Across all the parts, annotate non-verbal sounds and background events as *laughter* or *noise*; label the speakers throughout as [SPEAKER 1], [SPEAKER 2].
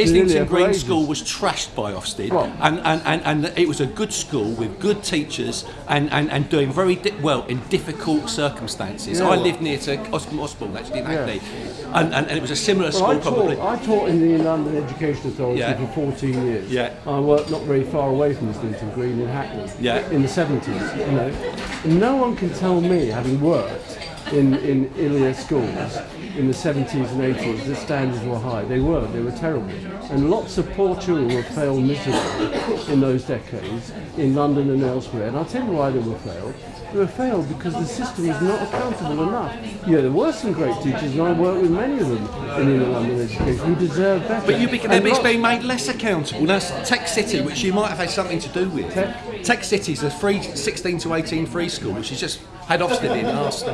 [SPEAKER 1] Islington Green. School was trashed by Ofsted, and, and, and, and it was a good school with good teachers and, and, and doing very di- well in difficult circumstances.
[SPEAKER 2] Yeah,
[SPEAKER 1] I
[SPEAKER 2] well-
[SPEAKER 1] lived near to Osborne Osborne actually in
[SPEAKER 2] Yeah.
[SPEAKER 1] And, and, and it was a similar
[SPEAKER 2] Well,
[SPEAKER 1] school
[SPEAKER 2] I
[SPEAKER 1] probably.
[SPEAKER 2] taught, I taught in the London Education Authority
[SPEAKER 1] Yeah.
[SPEAKER 2] for 14 years.
[SPEAKER 1] Yeah.
[SPEAKER 2] I worked not very far away from Islington Green in Hackney
[SPEAKER 1] Yeah.
[SPEAKER 2] in the 70s. You know, and no one can tell me, having worked in, in ILEA schools in the 70s and 80s, the standards were high. They were, they were terrible. And lots of poor children were failed miserably in those decades in London and elsewhere. And I'll tell you why they were failed. They were failed because the system was not accountable enough. Yeah, there were some great teachers, and I worked with many of them in inner London education who deserve better.
[SPEAKER 1] But you be,
[SPEAKER 2] And
[SPEAKER 1] it's being made less accountable. Now, Tech City, which you might have had something to do with,
[SPEAKER 2] Tech-
[SPEAKER 1] Tech City is a free 16 to 18 free school, which has just had Ofsted in last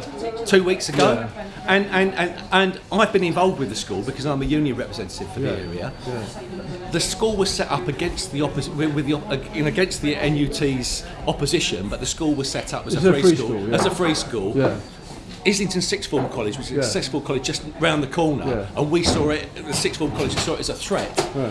[SPEAKER 1] two weeks ago. And, and, and, and I've been involved with the school because I'm a union representative for the area. The school was set up against the opposite, with the, in against the NUT's opposition, but the school was set up as
[SPEAKER 2] It's
[SPEAKER 1] a
[SPEAKER 2] a
[SPEAKER 1] free,
[SPEAKER 2] free
[SPEAKER 1] school,
[SPEAKER 2] school, yeah.
[SPEAKER 1] as a free school.
[SPEAKER 2] Yeah.
[SPEAKER 1] Islington Sixth Form College, which is
[SPEAKER 2] Yeah.
[SPEAKER 1] a sixth form college just round the corner,
[SPEAKER 2] Yeah.
[SPEAKER 1] and we saw it. The Sixth Form College saw it as a threat.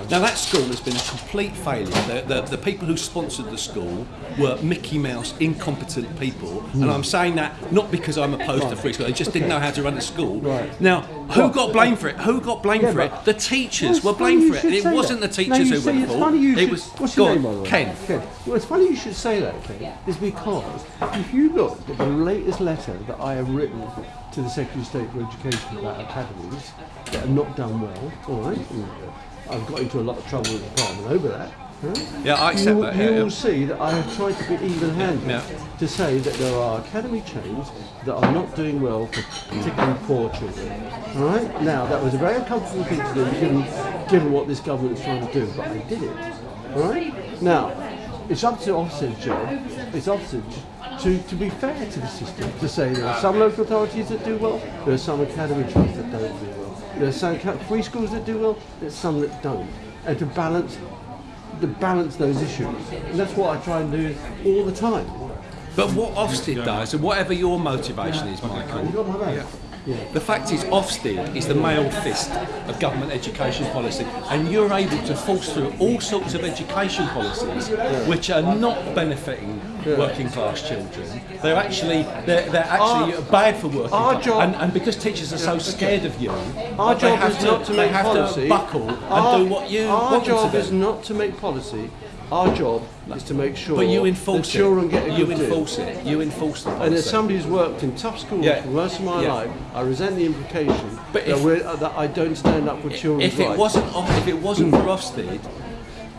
[SPEAKER 1] Now that school has been a complete failure. The, the, the people who sponsored the school were Mickey Mouse incompetent people,
[SPEAKER 2] Hmm.
[SPEAKER 1] and I'm saying that not because I'm opposed to free school. They just didn't know how to run a school.
[SPEAKER 2] Right.
[SPEAKER 1] Now, who got blamed for it? Who got blamed
[SPEAKER 2] Yeah,
[SPEAKER 1] for it? The teachers
[SPEAKER 2] it's
[SPEAKER 1] were blamed for it. and It wasn't
[SPEAKER 2] that.
[SPEAKER 1] the teachers
[SPEAKER 2] you
[SPEAKER 1] who were at fault. It
[SPEAKER 2] should-
[SPEAKER 1] was
[SPEAKER 2] what's
[SPEAKER 1] go
[SPEAKER 2] your name, by the way?
[SPEAKER 1] Ken.
[SPEAKER 2] Ken. Well, it's funny you should say that, Ken, is because if you look at the latest letter that I have written to the Secretary of State for Education about academies that have not done well, all right, and I've got into a lot of trouble with the Parliament over that.
[SPEAKER 1] Yeah, I accept
[SPEAKER 2] you,
[SPEAKER 1] that.
[SPEAKER 2] You
[SPEAKER 1] yeah, yeah.
[SPEAKER 2] will see that I have tried to be even-handed
[SPEAKER 1] Yeah.
[SPEAKER 2] to say that there are academy chains that are not doing well for particularly poor children. All right. Now that was a very uncomfortable thing to do, given given what this government is trying to do, but I did it. All right. Now it's up to Ofsted's job. It's Ofsted's to, to be fair to the system, to say there are some local authorities that do well, there are some academy trusts that don't do well, there are some free schools that do well, there's some that don't, and to balance to balance those issues. And that's what I try and do all the time.
[SPEAKER 1] But what Ofsted does, and whatever your motivation is, Michael,
[SPEAKER 2] You got my back?
[SPEAKER 1] The fact is, Ofsted is the mailed fist of government education policy, and you're able to force through all sorts of education policies which are not benefiting working class children. They're actually they're, they're actually
[SPEAKER 2] Our-
[SPEAKER 1] bad for working
[SPEAKER 2] our
[SPEAKER 1] class,
[SPEAKER 2] job-
[SPEAKER 1] and, and because teachers are so scared of you,
[SPEAKER 2] Our job
[SPEAKER 1] have
[SPEAKER 2] is not to make policy.
[SPEAKER 1] to buckle and
[SPEAKER 2] our,
[SPEAKER 1] do what you
[SPEAKER 2] Our
[SPEAKER 1] want them
[SPEAKER 2] job
[SPEAKER 1] to
[SPEAKER 2] is not to make policy. Our job is to make sure
[SPEAKER 1] But you
[SPEAKER 2] that
[SPEAKER 1] enforce
[SPEAKER 2] children
[SPEAKER 1] it.
[SPEAKER 2] get a
[SPEAKER 1] you
[SPEAKER 2] good deal.
[SPEAKER 1] enforce it. You enforce the policy.
[SPEAKER 2] And as somebody who's worked in tough schools
[SPEAKER 1] Yeah.
[SPEAKER 2] for most of my
[SPEAKER 1] Yeah.
[SPEAKER 2] life, I resent the implication
[SPEAKER 1] But
[SPEAKER 2] that,
[SPEAKER 1] if-
[SPEAKER 2] uh, that I don't stand up for children's
[SPEAKER 1] if it
[SPEAKER 2] rights.
[SPEAKER 1] wasn't if it wasn't for Ofsted,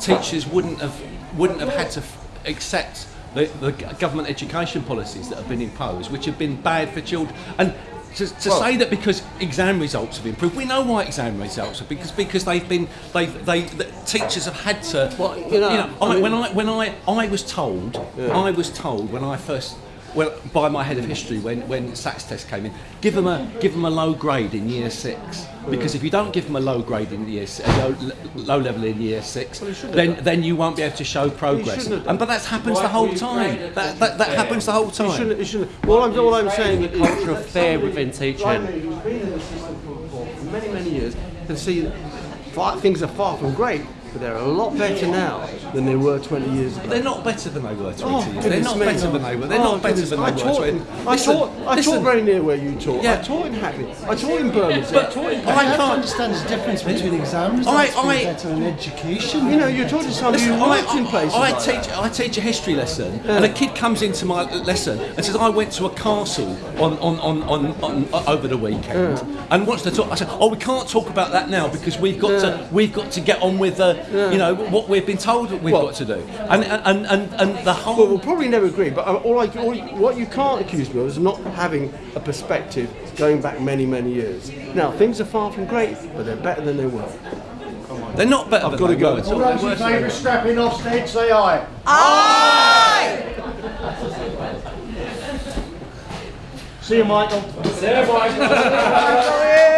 [SPEAKER 1] teachers wouldn't have wouldn't have had to accept the, the government education policies that have been imposed, which have been bad for children. And to, to
[SPEAKER 2] Well-
[SPEAKER 1] say that because exam results have improved, we know why exam results have because because they've been they they the teachers have had to.
[SPEAKER 2] Well, you know,
[SPEAKER 1] I,
[SPEAKER 2] I mean-
[SPEAKER 1] when I when I I was told I was told when I first. Well, by my head of history, when when SATS test came in, give them a give them a low grade in year six because if you don't give them a low grade in year s- a low, low level in year six,
[SPEAKER 2] Well,
[SPEAKER 1] then then you won't be able to show progress. And but that happens the whole time. That that, that happens the whole
[SPEAKER 2] You
[SPEAKER 1] time.
[SPEAKER 2] shouldn't, you shouldn't. All I'm, all I'm saying is the
[SPEAKER 3] culture of fear within teaching.
[SPEAKER 2] me, who's been in the system for, for for many, many years, can see things are far from great, but they're a lot better now than they were 20 years ago.
[SPEAKER 1] They're not better than they were 20
[SPEAKER 2] Oh,
[SPEAKER 1] years. They're not
[SPEAKER 2] me.
[SPEAKER 1] better than they were. They're
[SPEAKER 2] Oh,
[SPEAKER 1] not better
[SPEAKER 2] goodness.
[SPEAKER 1] than they
[SPEAKER 2] I
[SPEAKER 1] were.
[SPEAKER 2] taught,
[SPEAKER 1] 20
[SPEAKER 2] I
[SPEAKER 1] Listen,
[SPEAKER 2] taught, I
[SPEAKER 1] listen.
[SPEAKER 2] taught very near where you taught.
[SPEAKER 1] Yeah.
[SPEAKER 2] I taught in Hackney. I taught in Birmingham. I
[SPEAKER 1] But
[SPEAKER 2] taught in
[SPEAKER 1] I
[SPEAKER 4] I
[SPEAKER 1] can't.
[SPEAKER 4] understand the difference between exams
[SPEAKER 1] I-
[SPEAKER 4] and
[SPEAKER 1] I-
[SPEAKER 4] better and education.
[SPEAKER 2] You know, you're talking to somebody
[SPEAKER 1] Listen,
[SPEAKER 2] who
[SPEAKER 1] I,
[SPEAKER 2] in places
[SPEAKER 1] I,
[SPEAKER 2] like
[SPEAKER 1] teach
[SPEAKER 2] that.
[SPEAKER 1] I teach a history lesson, and a kid comes into my lesson and says, "I went to a castle on, on, on, on, on uh, over the weekend," and wants to talk. I said, "Oh, we can't talk about that now because we've got to we've got to get on with the you know what we've been told that we've
[SPEAKER 2] Well-
[SPEAKER 1] got to do." And and and, and the whole
[SPEAKER 2] Well, we'll probably never agree, but uh, all I, all, what you can't accuse me of is not having a perspective going back many, many years. Now, things are far from great, but they're better than they were.
[SPEAKER 1] they're not better.
[SPEAKER 2] I've
[SPEAKER 1] than
[SPEAKER 2] gotta go.
[SPEAKER 1] were
[SPEAKER 4] All
[SPEAKER 1] all.
[SPEAKER 4] those
[SPEAKER 1] They're
[SPEAKER 4] in favour of scrapping Ofsted, say aye.
[SPEAKER 5] Aye!
[SPEAKER 4] See you, Michael.
[SPEAKER 5] See you, Michael. *laughs*